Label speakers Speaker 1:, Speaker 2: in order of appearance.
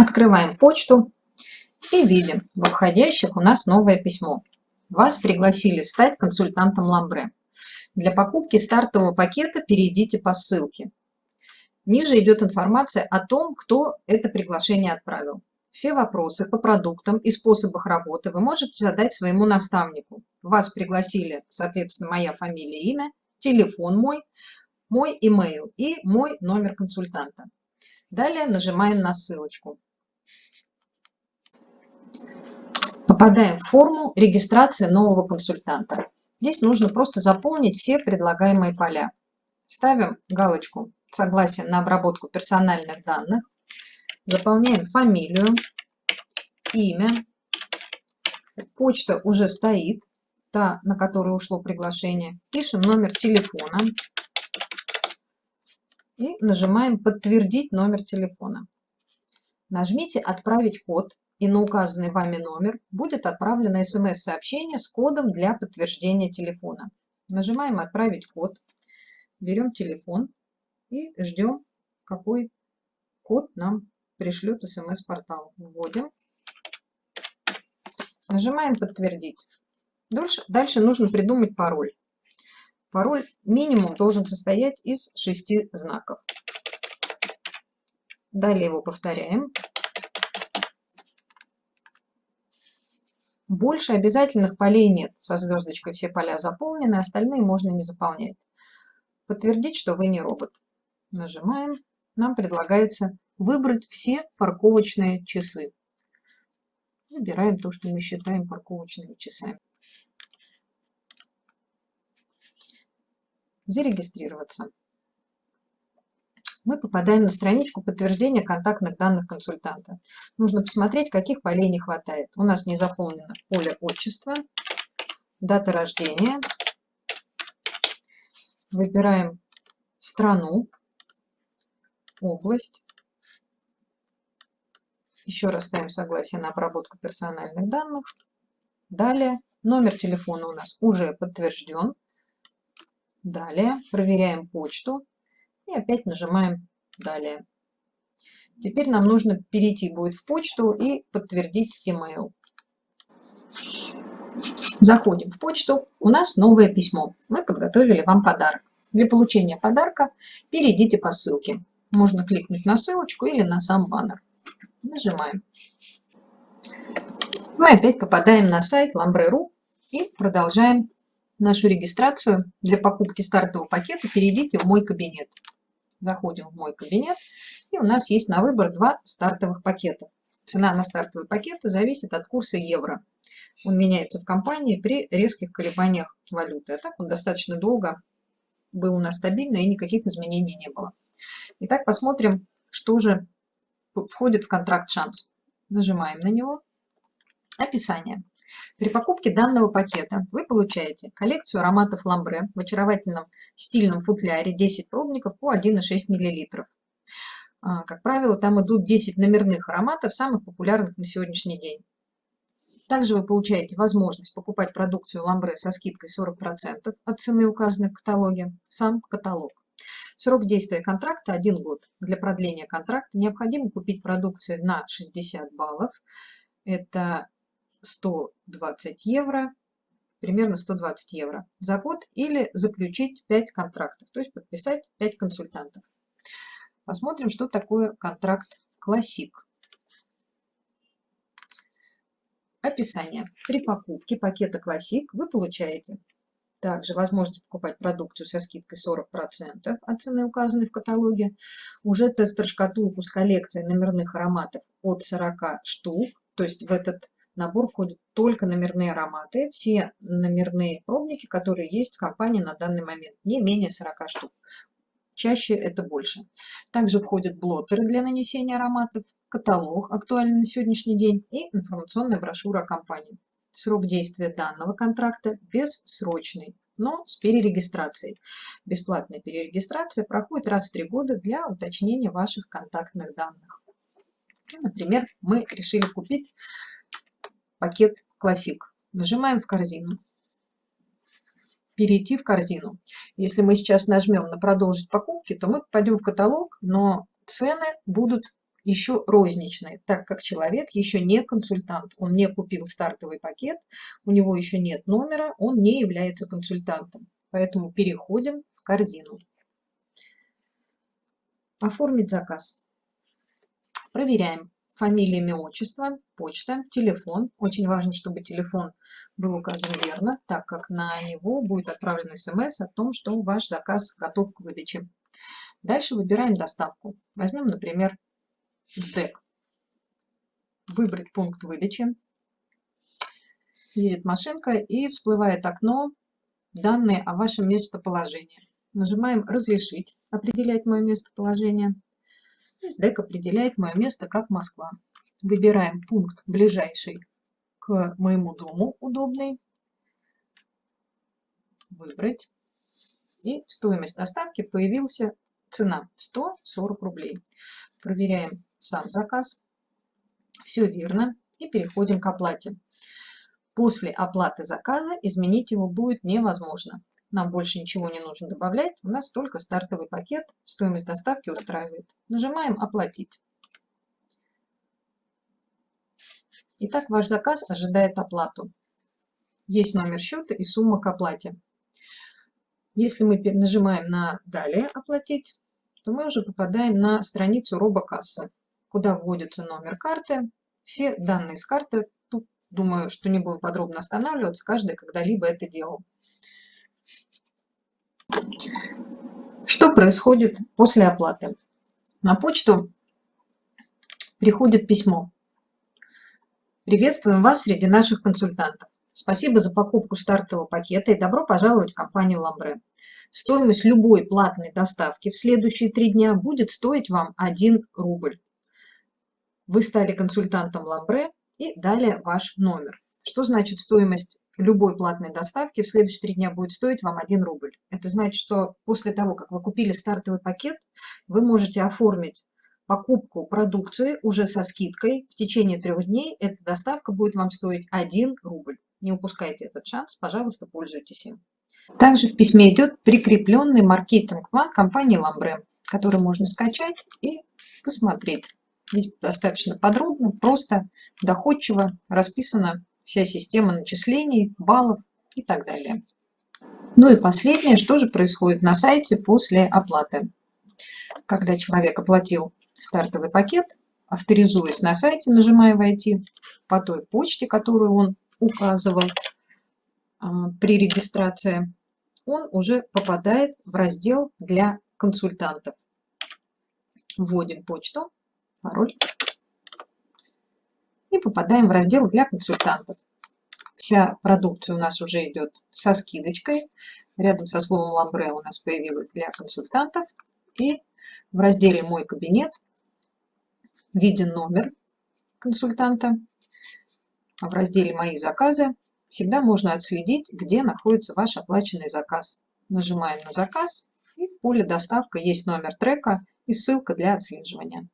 Speaker 1: Открываем почту и видим, в входящих у нас новое письмо. Вас пригласили стать консультантом Ламбре. Для покупки стартового пакета перейдите по ссылке. Ниже идет информация о том, кто это приглашение отправил. Все вопросы по продуктам и способах работы вы можете задать своему наставнику. Вас пригласили, соответственно, моя фамилия, имя, телефон мой, мой email и мой номер консультанта. Далее нажимаем на ссылочку. Попадаем в форму регистрации нового консультанта. Здесь нужно просто заполнить все предлагаемые поля. Ставим галочку «Согласие на обработку персональных данных». Заполняем фамилию, имя. Почта уже стоит, та, на которую ушло приглашение. Пишем номер телефона. И нажимаем «Подтвердить номер телефона». Нажмите «Отправить код» и на указанный вами номер будет отправлено смс-сообщение с кодом для подтверждения телефона. Нажимаем «Отправить код», берем телефон и ждем, какой код нам пришлет смс-портал. Вводим. Нажимаем «Подтвердить». Дальше, нужно придумать пароль. Пароль минимум должен состоять из шести знаков. Далее его повторяем. Больше обязательных полей нет. Со звездочкой все поля заполнены, остальные можно не заполнять. Подтвердить, что вы не робот. Нажимаем. Нам предлагается выбрать все парковочные часы. Выбираем то, что мы считаем парковочными часами. зарегистрироваться. Мы попадаем на страничку подтверждения контактных данных консультанта. Нужно посмотреть, каких полей не хватает. У нас не заполнено поле отчества, дата рождения. Выбираем страну, область. Еще раз ставим согласие на обработку персональных данных. Далее номер телефона у нас уже подтвержден. Далее проверяем почту и опять нажимаем «Далее». Теперь нам нужно перейти будет в почту и подтвердить email. Заходим в почту. У нас новое письмо. Мы подготовили вам подарок. Для получения подарка перейдите по ссылке. Можно кликнуть на ссылочку или на сам баннер. Нажимаем. Мы опять попадаем на сайт Lambre.ru и продолжаем нашу регистрацию для покупки стартового пакета, перейдите в мой кабинет. Заходим в мой кабинет, и у нас есть на выбор два стартовых пакета. Цена на стартовый пакет зависит от курса евро. Он меняется в компании при резких колебаниях валюты. А так он достаточно долго был у нас стабильный и никаких изменений не было. Итак, посмотрим, что же входит в контракт шанс. Нажимаем на него. Описание. При покупке данного пакета вы получаете коллекцию ароматов ламбре в очаровательном стильном футляре 10 пробников по 1,6 мл. А, как правило, там идут 10 номерных ароматов, самых популярных на сегодняшний день. Также вы получаете возможность покупать продукцию ламбре со скидкой 40% от цены, указанной в каталоге, сам каталог. Срок действия контракта 1 год. Для продления контракта необходимо купить продукцию на 60 баллов. Это 120 евро, примерно 120 евро за год или заключить 5 контрактов, то есть подписать 5 консультантов. Посмотрим, что такое контракт классик. Описание. При покупке пакета классик вы получаете также возможность покупать продукцию со скидкой 40% от цены, указанной в каталоге. Уже тестер-шкатулку с коллекцией номерных ароматов от 40 штук. То есть в этот набор входят только номерные ароматы, все номерные пробники, которые есть в компании на данный момент, не менее 40 штук. Чаще это больше. Также входят блотеры для нанесения ароматов, каталог, актуальный на сегодняшний день, и информационная брошюра компании. Срок действия данного контракта бессрочный, но с перерегистрацией. Бесплатная перерегистрация проходит раз в три года для уточнения ваших контактных данных. Например, мы решили купить пакет классик. Нажимаем в корзину. Перейти в корзину. Если мы сейчас нажмем на продолжить покупки, то мы попадем в каталог, но цены будут еще розничный, так как человек еще не консультант, он не купил стартовый пакет, у него еще нет номера, он не является консультантом. Поэтому переходим в корзину. Оформить заказ. Проверяем фамилия, имя, отчество, почта, телефон. Очень важно, чтобы телефон был указан верно, так как на него будет отправлен смс о том, что ваш заказ готов к выдаче. Дальше выбираем доставку. Возьмем, например, СДЭК. Выбрать пункт выдачи. Едет машинка и всплывает окно данные о вашем местоположении. Нажимаем «Разрешить», определять мое местоположение. СДЭК определяет мое место как Москва. Выбираем пункт ближайший к моему дому, удобный. Выбрать. И стоимость доставки появился цена 140 рублей. Проверяем сам заказ. Все верно. И переходим к оплате. После оплаты заказа изменить его будет невозможно. Нам больше ничего не нужно добавлять. У нас только стартовый пакет. Стоимость доставки устраивает. Нажимаем «Оплатить». Итак, ваш заказ ожидает оплату. Есть номер счета и сумма к оплате. Если мы нажимаем на «Далее оплатить», то мы уже попадаем на страницу робокассы, куда вводится номер карты. Все данные с карты, тут думаю, что не будем подробно останавливаться, каждый когда-либо это делал. Что происходит после оплаты? На почту приходит письмо. Приветствуем вас среди наших консультантов. Спасибо за покупку стартового пакета и добро пожаловать в компанию Ламбре. Стоимость любой платной доставки в следующие три дня будет стоить вам 1 рубль. Вы стали консультантом Ламбре и далее ваш номер. Что значит стоимость любой платной доставки в следующие три дня будет стоить вам 1 рубль. Это значит, что после того, как вы купили стартовый пакет, вы можете оформить покупку продукции уже со скидкой. В течение трех дней эта доставка будет вам стоить 1 рубль. Не упускайте этот шанс, пожалуйста, пользуйтесь им. Также в письме идет прикрепленный маркетинг-план компании Ламбре, который можно скачать и посмотреть. Здесь достаточно подробно, просто, доходчиво расписана вся система начислений, баллов и так далее. Ну и последнее, что же происходит на сайте после оплаты. Когда человек оплатил стартовый пакет, авторизуясь на сайте, нажимая «Войти» по той почте, которую он указывал, а, при регистрации, он уже попадает в раздел для консультантов. Вводим почту, пароль и попадаем в раздел для консультантов. Вся продукция у нас уже идет со скидочкой. Рядом со словом ламбре у нас появилась для консультантов. И в разделе «Мой кабинет» виден номер консультанта. А в разделе «Мои заказы» всегда можно отследить, где находится ваш оплаченный заказ. Нажимаем на заказ, и в поле «Доставка» есть номер трека и ссылка для отслеживания.